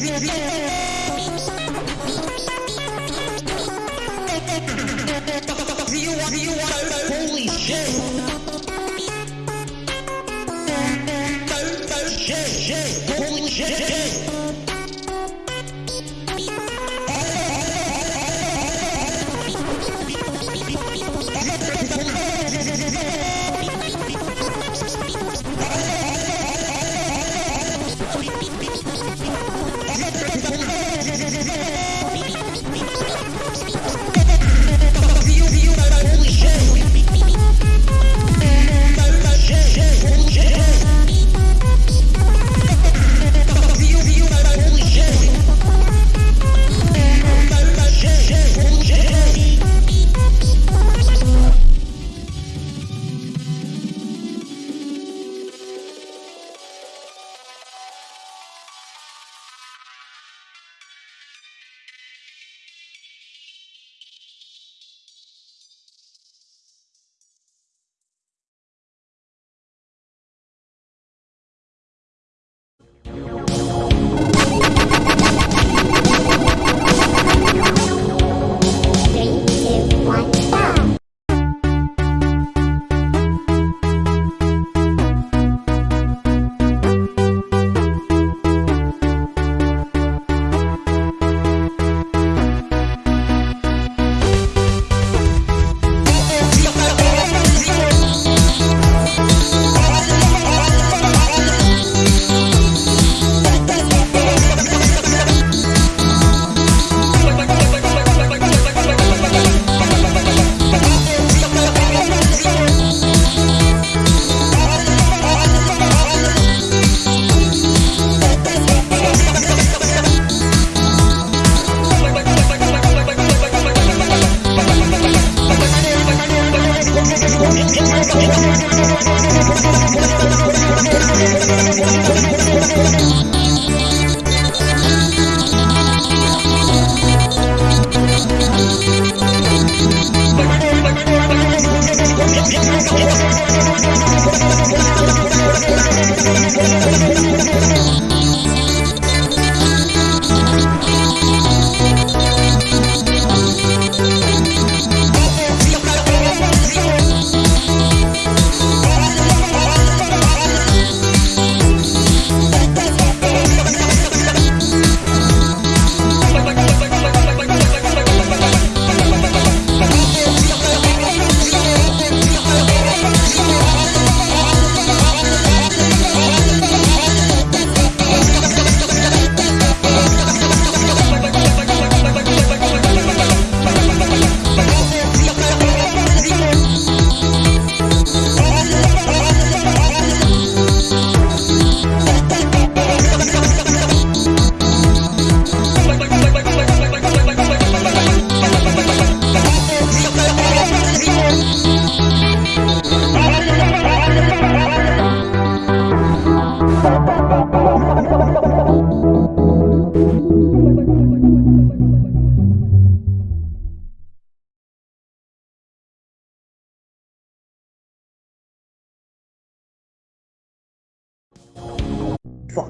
bien, bien, bien.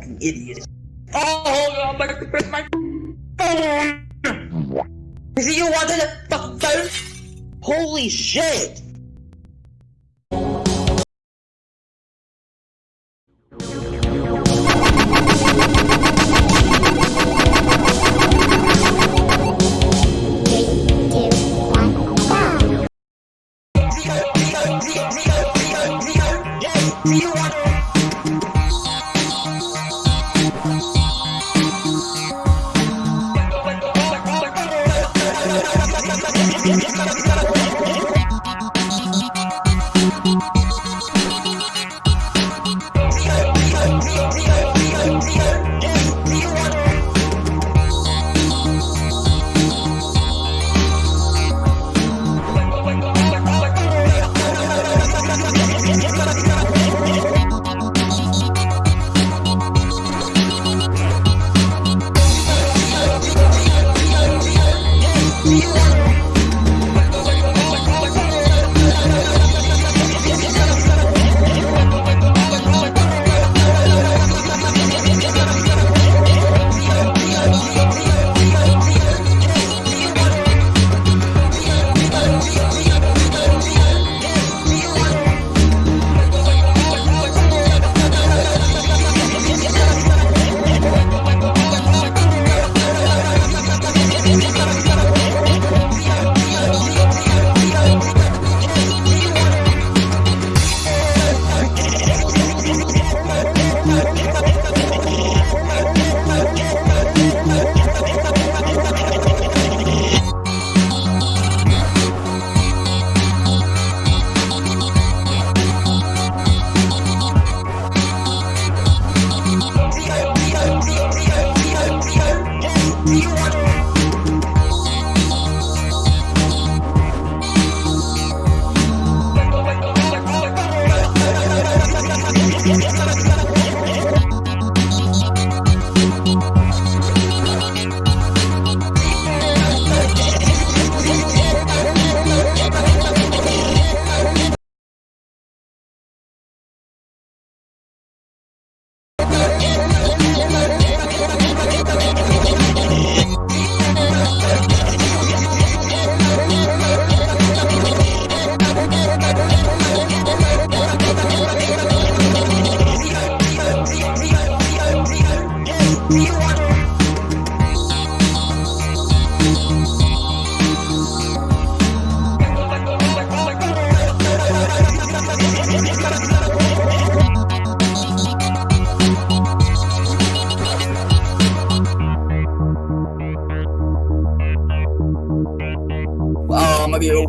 Fucking idiot. Oh, my god, my phone! Is it you wanted the phone? Holy shit!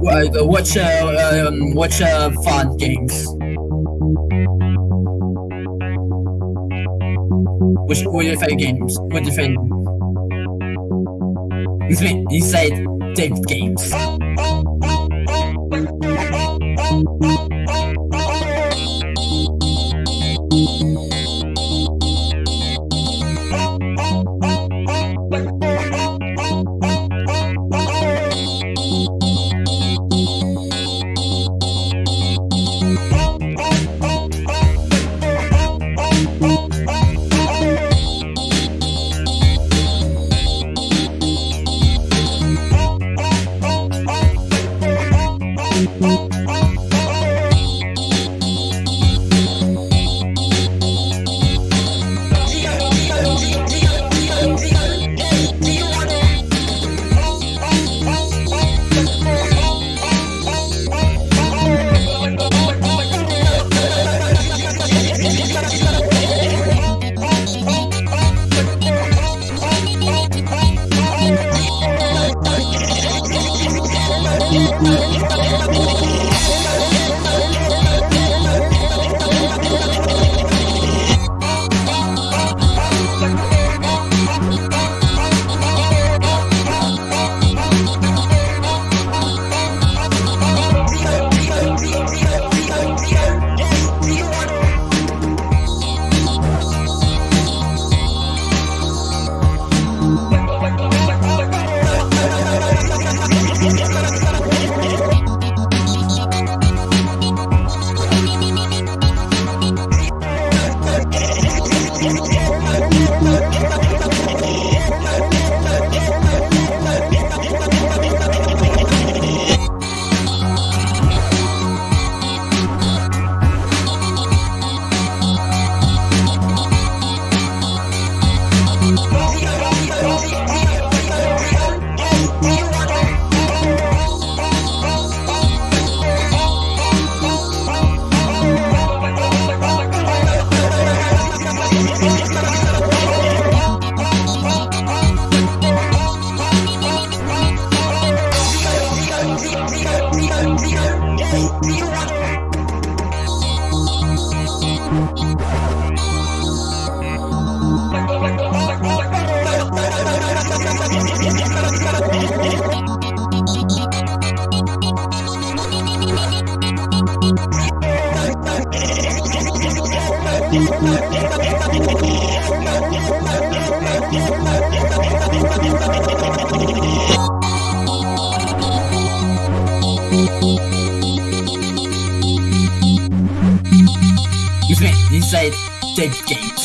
Watch uh, um, watch uh, fun games. Which what your favorite games? What favorite? It's. He said David games. Inside David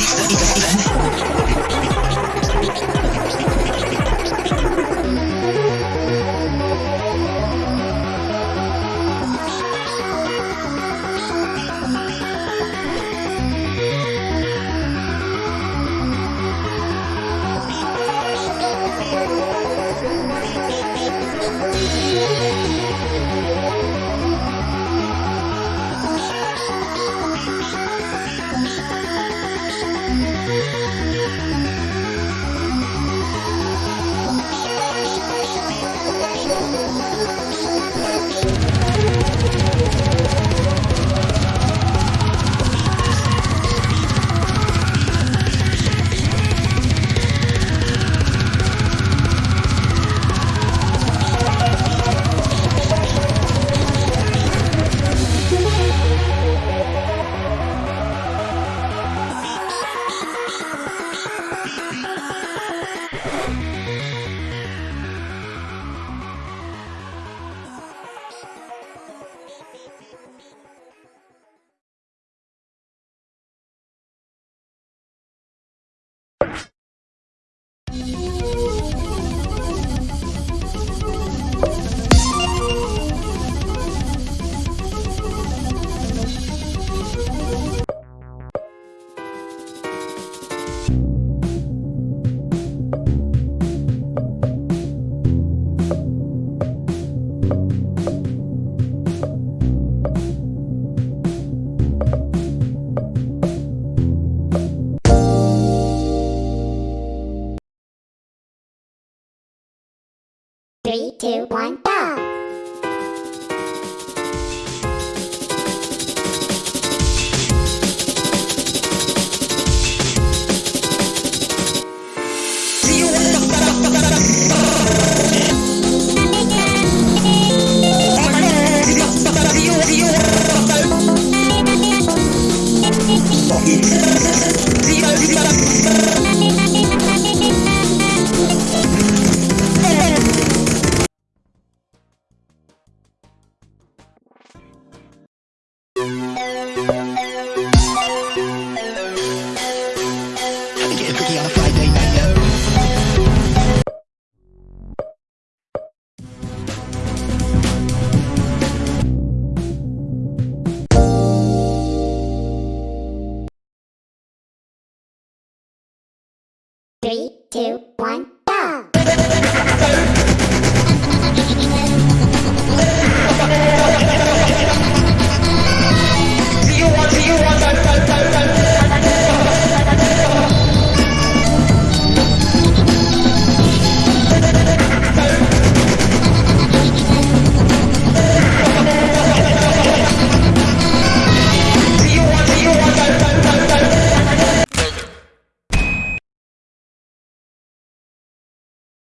Three, two, one, go!